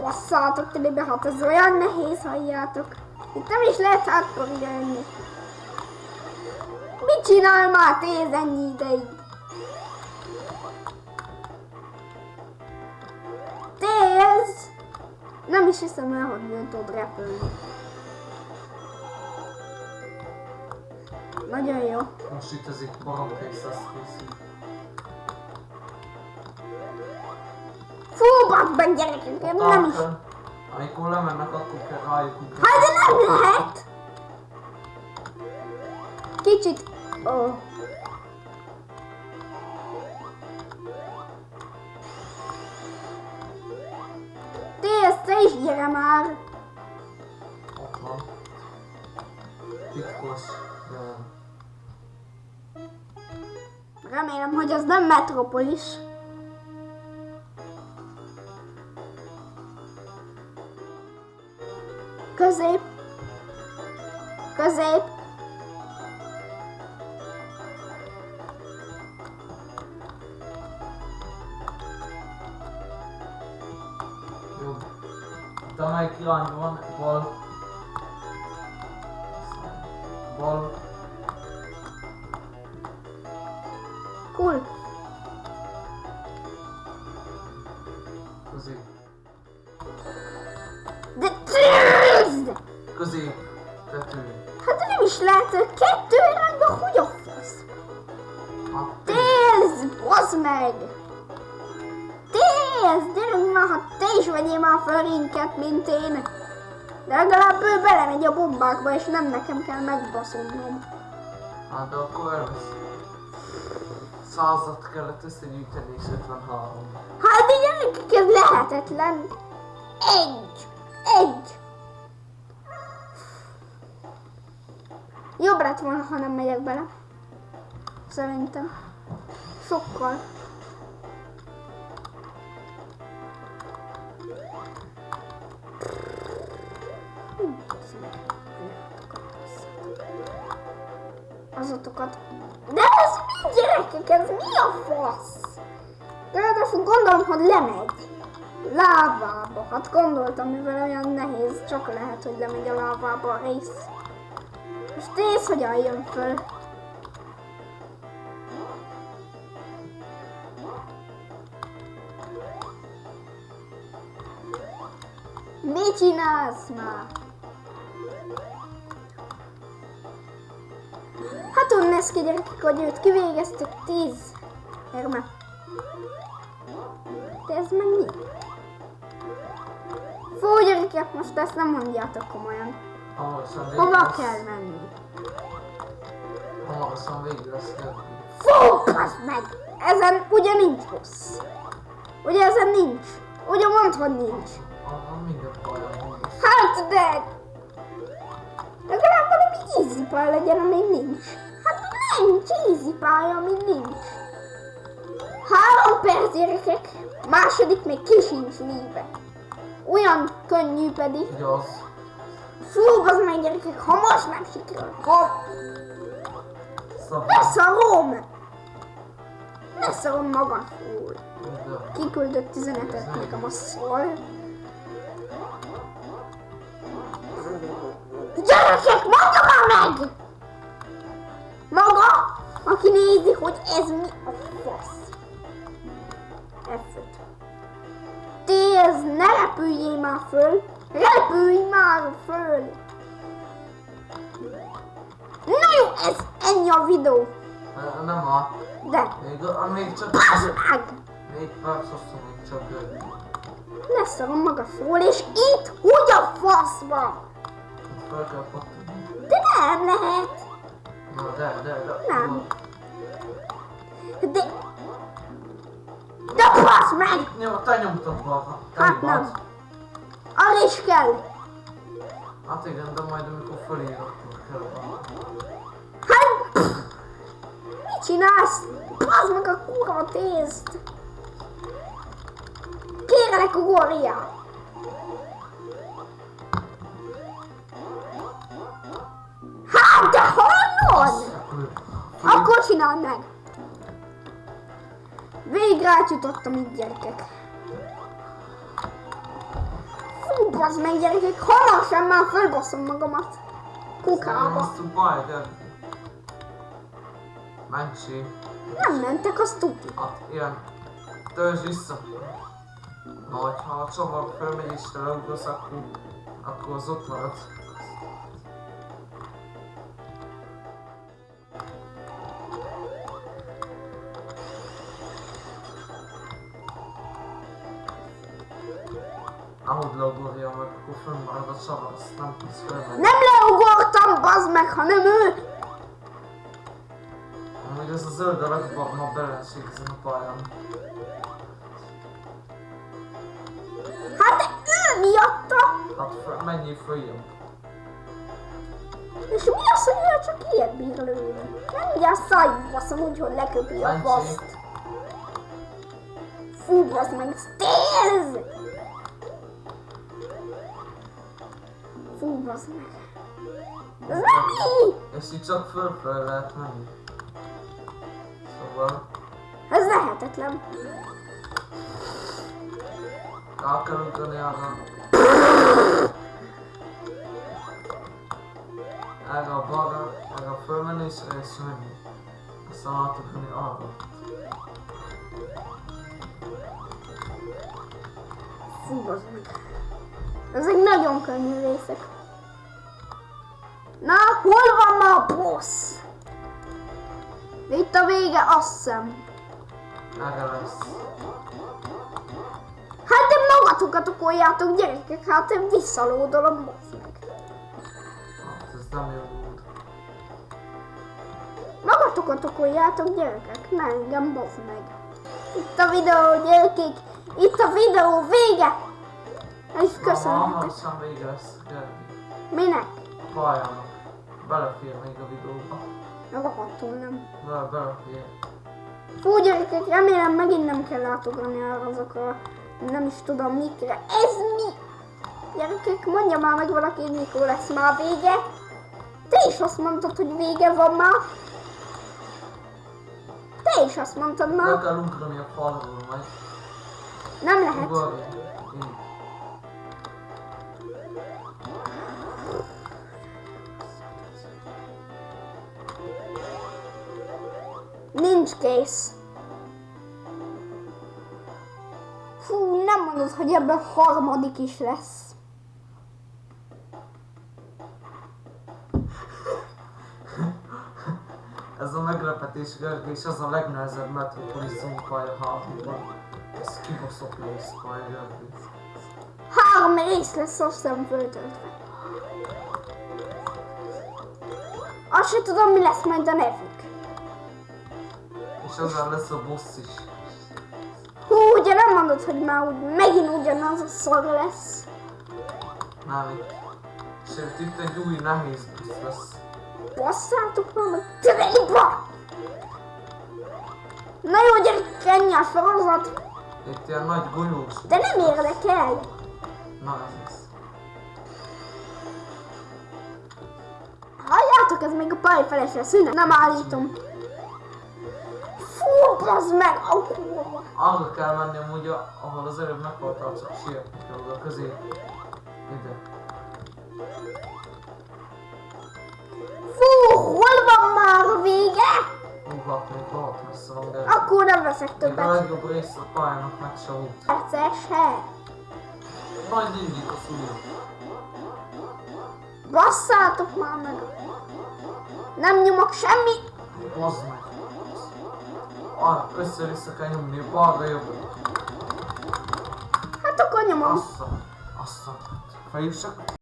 Basszátok telibe, hát ez olyan nehéz, halljátok. Itt nem is lehet hátkor jönni. Mit csinál már téz ennyi ideig? Téz! Nem is hiszem el, hogy nem tud repülni. Nagyon jó. Most itt ez itt barom kész lesz készít. Meg gyerekek, én nem is. Amikor lemennek, akkor kell rájuk. Hát de nem lehet! Kicsit... Ó. Oh. Tész, te is gyere már! Titkos. de Remélem, hogy az nem Metropolis. Közép. Közép. Jó. Itt amelyik irányban van, bal. Bal. Cool. Tész! Gyerünk már, ha te is vegyél már föl rinket, mint én. De legalább ő belemegy a bombákba, és nem nekem kell megbaszolnom. hát de akkor. Százat kellett összegyűjteni és 53. Hát gyerekek, ez lehetetlen. Egy! Egy! Jobb lett volna, ha nem megyek bele. Szerintem. Sokkal. Azatokat. De ez mi gyerekek? Ez mi a fasz? Ráadásul gondolom, hogy lemegy. Lávába. Hát gondoltam, mivel olyan nehéz, csak lehet, hogy lemegy a lávába a rész. És nézd, hogyan jön föl. Mit csinálsz már? Ki gyerekek, hogy őt kivégeztük tíz. Erme. De ez meg mi? Fú, gyerekek, most ezt nem mondjátok komolyan. Hova kell menni? Hamarosan végig lesz. Fú, meg! Ezen ugye nincs rossz. Ugye ezen nincs. Ugye mondd, hogy nincs. Hát de... Legalább valami easy legyen, amíg nincs. Nincs easy pálya, amíg nincs. Három perc, gyerekek. Második még ki sincs léve. Olyan könnyű pedig. Igaz. Fú, az meg gyerekek, ha most nem sikerül, Szabad. leszarom! Leszarom magam. Fú, kiküldött üzenetet nekem a szól. Gyerekek, mondja már meg! Maga, aki nézi, hogy ez mi a fasz. F5. Téz, ne repüljél már föl! Repülj már föl! Na jó, ez ennyi a videó. Ne- Nem a... De, Még, még csak... bassz meg! Még perc hosszú, még csak... ö, Leszarom maga szól, és itt hogy a fasz van? itt Fel kell. De nem lehet. Nem. De... De fasz meg! Nyom, te nyomtad balra. Hát nem. Arra is kell. Hát igen, de majd amikor fölír, akkor kell. Hát... Mit csinálsz? Bazd meg a kurva tézt. Kérlek, ugorjál. csináld meg! Végre átjutottam itt gyerekek. Fú, bazd meg gyerekek, hamar sem már fölbaszom magamat. Kukába. Ez nem baj, de... Nem mentek, az tuti. Hát, ilyen. Törzs vissza. Na, ha a csavar fölmegy és te akkor, akkor az ott marad. Ahogy leugorja meg, akkor fönnmarad a csavar, azt nem tudsz fölmenni. Nem leugortam, bazd meg, hanem ő. Amúgy ez a zöld a legjobb ma belenség ezen a pályán. Hát ő miatta. Hát föl, menjél följebb. És mi az, hogy ő csak ilyet bír lőni? Nem ugye a szájba baszom úgy, hogy leköpi a Bence. faszt. Fú, bazd meg, Stairs! Fú, bazd meg. Ez mi? Így csak föl-föl lehet menni. Szóval Ez lehetetlen. rá kell ugrani arra. Erre a balra, erre a fölmenni és erre is menni. Aztán átugrani arra. Fú, bazd meg. Ezek nagyon könnyű részek. Na, hol van ma a boss? Itt a vége, azt hiszem. Erre lesz. Hát de magatokat okoljátok, gyerekek, hát én visszalódolom, meg. Hát ez nem jó út. Magatokat okoljátok, gyerekek, ne engem, bazd meg. Itt a videó, gyerekek, itt a videó vége. És köszönhetek. hamarosan vége lesz. Gergi. Minek? Pályának. Belefér még a videóba. Rohadtul nem. Bele, belefér. Fú, gyerekek, remélem megint nem kell átugrani arra azokra, nem is tudom mikre. Ez mi? Gyerekek, mondja már meg valaki, hogy mikor lesz már vége. Te is azt mondtad, hogy vége van már. Te is azt mondtad Le már. kell ugrani a falról majd. Nem lehet. Ugorj. Nincs kész. Fú, nem mondod, hogy ebben harmadik is lesz. Ez a meglepetés Gergő, és az a legnehezebb Metropolis pálya háborúban. Ez kibaszott pálya Gergő. Három rész lesz azt hiszem föltöltve. Azt se tudom, mi lesz majd a nevük. És ezzel lesz a boss is. Hú, ugye nem mondod, hogy már úgy, megint ugyanaz a szar lesz. Nem itt. Sőt, itt egy új nehéz boss lesz. Basszátok már meg tömeliba! Na jó, gyerek, ennyi a sorozat, Itt ilyen nagy golyós. de nem érdekel. Na ez az. Halljátok, ez még a pályafelesre szünet, nem állítom. Fú, bazd meg, a kurva. Arra kell menni amúgy, ahol az előbb meghaltál, csak oda közé. Ide. Fú, hol van már a vége? Hú, hát még rohadt messze van, de... Akkor nem veszek Még a többet. legjobb rész a pályának meg se volt. Perces, he. Majd indít a szúnyog. Basszátok már meg. Nem nyomok semmi. Bazd meg. Arra össze-vissza kell nyomni, balra jobbra. Hát akkor nyomom. Assza. Assza. Fejűsök.